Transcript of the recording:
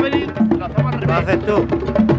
venir al haces tú?